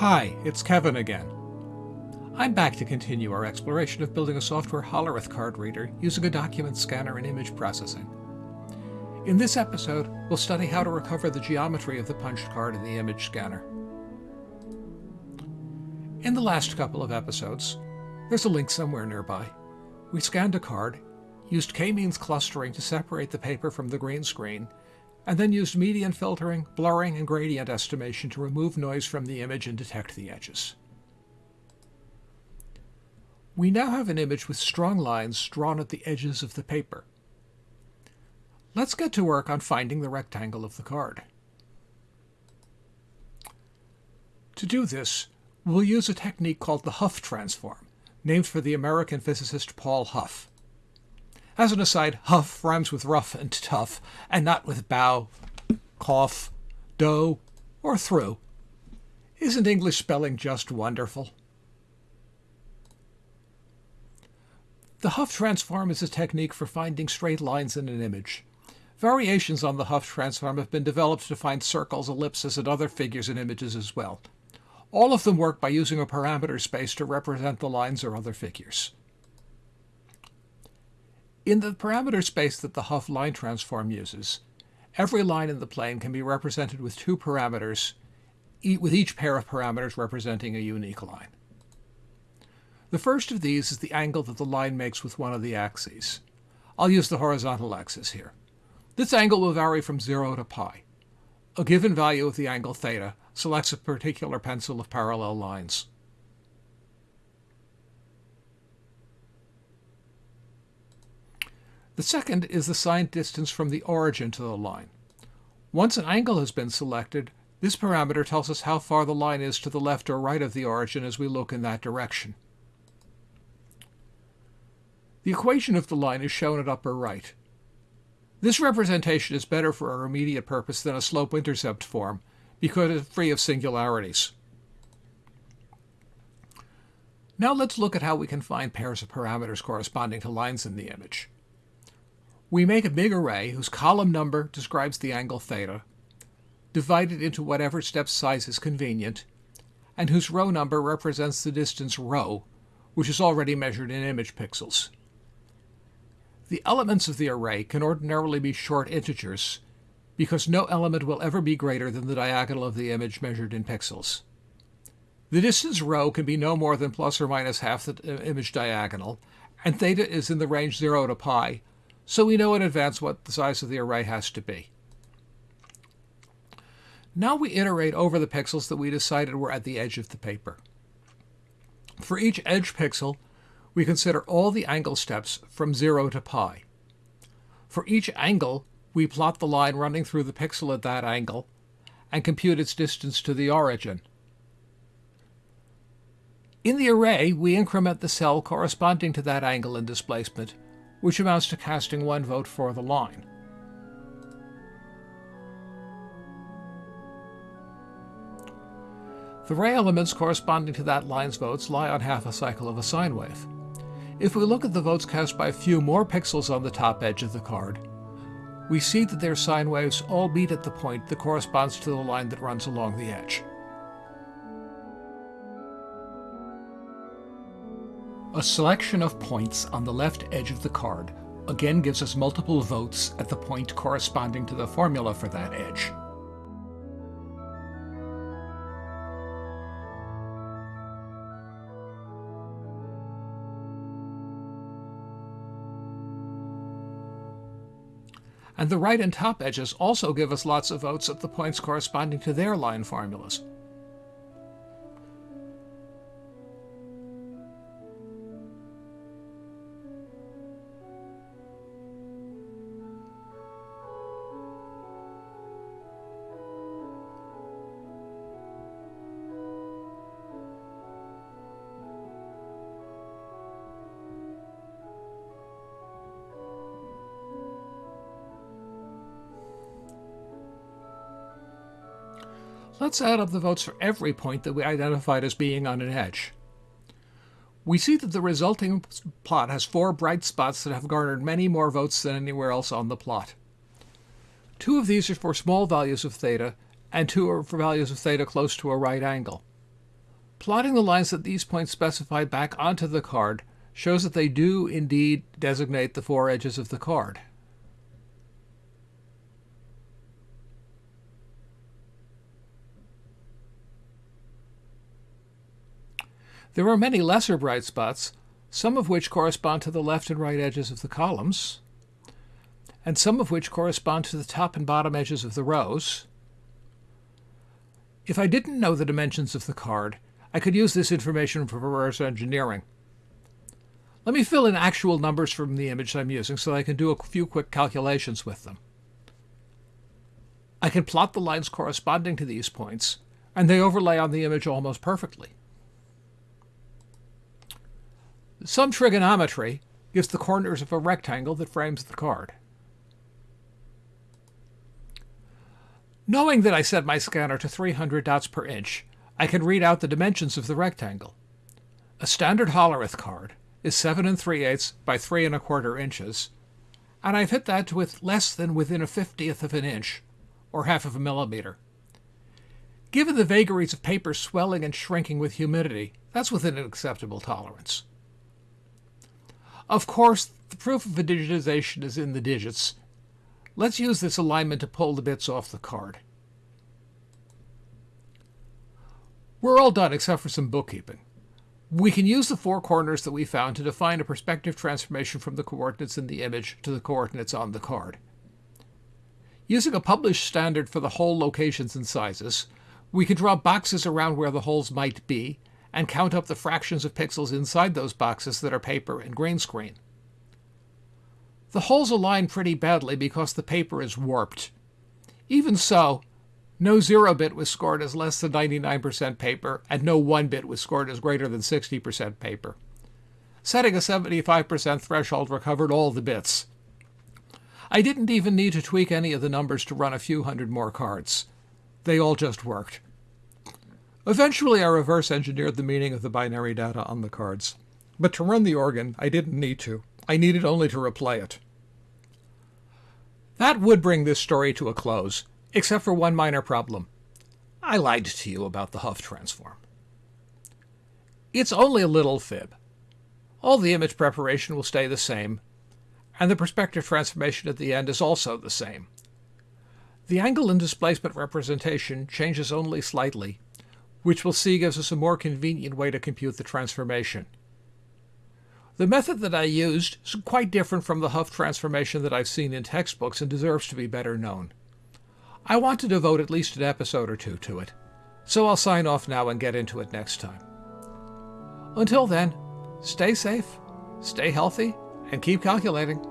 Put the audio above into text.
Hi, it's Kevin again. I'm back to continue our exploration of building a software Hollerith card reader using a document scanner and image processing. In this episode, we'll study how to recover the geometry of the punched card in the image scanner. In the last couple of episodes, there's a link somewhere nearby, we scanned a card, used k-means clustering to separate the paper from the green screen, and then used median filtering, blurring, and gradient estimation to remove noise from the image and detect the edges. We now have an image with strong lines drawn at the edges of the paper. Let's get to work on finding the rectangle of the card. To do this, we'll use a technique called the Hough transform, named for the American physicist Paul Hough. As an aside, Hough rhymes with rough and tough, and not with bow, cough, dough, or through. Isn't English spelling just wonderful? The Hough transform is a technique for finding straight lines in an image. Variations on the Hough transform have been developed to find circles, ellipses, and other figures in images as well. All of them work by using a parameter space to represent the lines or other figures. In the parameter space that the Hough line transform uses, every line in the plane can be represented with two parameters, with each pair of parameters representing a unique line. The first of these is the angle that the line makes with one of the axes. I'll use the horizontal axis here. This angle will vary from 0 to pi. A given value of the angle theta selects a particular pencil of parallel lines. The second is the signed distance from the origin to the line. Once an angle has been selected, this parameter tells us how far the line is to the left or right of the origin as we look in that direction. The equation of the line is shown at upper right. This representation is better for our immediate purpose than a slope-intercept form because it's free of singularities. Now let's look at how we can find pairs of parameters corresponding to lines in the image. We make a big array whose column number describes the angle theta, divide it into whatever step size is convenient, and whose row number represents the distance rho, which is already measured in image pixels. The elements of the array can ordinarily be short integers because no element will ever be greater than the diagonal of the image measured in pixels. The distance rho can be no more than plus or minus half the image diagonal, and theta is in the range 0 to pi, so we know in advance what the size of the array has to be. Now we iterate over the pixels that we decided were at the edge of the paper. For each edge pixel, we consider all the angle steps from 0 to pi. For each angle, we plot the line running through the pixel at that angle and compute its distance to the origin. In the array, we increment the cell corresponding to that angle and displacement, which amounts to casting one vote for the line. The ray elements corresponding to that line's votes lie on half a cycle of a sine wave. If we look at the votes cast by a few more pixels on the top edge of the card, we see that their sine waves all meet at the point that corresponds to the line that runs along the edge. A selection of points on the left edge of the card again gives us multiple votes at the point corresponding to the formula for that edge. and the right and top edges also give us lots of votes at the points corresponding to their line formulas. Let's add up the votes for every point that we identified as being on an edge. We see that the resulting plot has four bright spots that have garnered many more votes than anywhere else on the plot. Two of these are for small values of theta, and two are for values of theta close to a right angle. Plotting the lines that these points specify back onto the card shows that they do indeed designate the four edges of the card. There are many lesser bright spots, some of which correspond to the left and right edges of the columns, and some of which correspond to the top and bottom edges of the rows. If I didn't know the dimensions of the card, I could use this information for reverse engineering. Let me fill in actual numbers from the image I'm using so I can do a few quick calculations with them. I can plot the lines corresponding to these points, and they overlay on the image almost perfectly. Some trigonometry gives the corners of a rectangle that frames the card. Knowing that I set my scanner to 300 dots per inch, I can read out the dimensions of the rectangle. A standard Hollerith card is 7 and 3 eighths by 3 and a quarter inches, and I've hit that with less than within a fiftieth of an inch, or half of a millimeter. Given the vagaries of paper swelling and shrinking with humidity, that's within an acceptable tolerance. Of course, the proof of a digitization is in the digits. Let's use this alignment to pull the bits off the card. We're all done except for some bookkeeping. We can use the four corners that we found to define a perspective transformation from the coordinates in the image to the coordinates on the card. Using a published standard for the hole locations and sizes, we can draw boxes around where the holes might be and count up the fractions of pixels inside those boxes that are paper and green screen. The holes align pretty badly because the paper is warped. Even so, no 0 bit was scored as less than 99% paper, and no 1 bit was scored as greater than 60% paper. Setting a 75% threshold recovered all the bits. I didn't even need to tweak any of the numbers to run a few hundred more cards. They all just worked. Eventually, I reverse engineered the meaning of the binary data on the cards. But to run the organ, I didn't need to. I needed only to replay it. That would bring this story to a close, except for one minor problem. I lied to you about the Hough transform. It's only a little fib. All the image preparation will stay the same, and the perspective transformation at the end is also the same. The angle and displacement representation changes only slightly, which we'll see gives us a more convenient way to compute the transformation. The method that I used is quite different from the Hough transformation that I've seen in textbooks and deserves to be better known. I want to devote at least an episode or two to it, so I'll sign off now and get into it next time. Until then, stay safe, stay healthy, and keep calculating.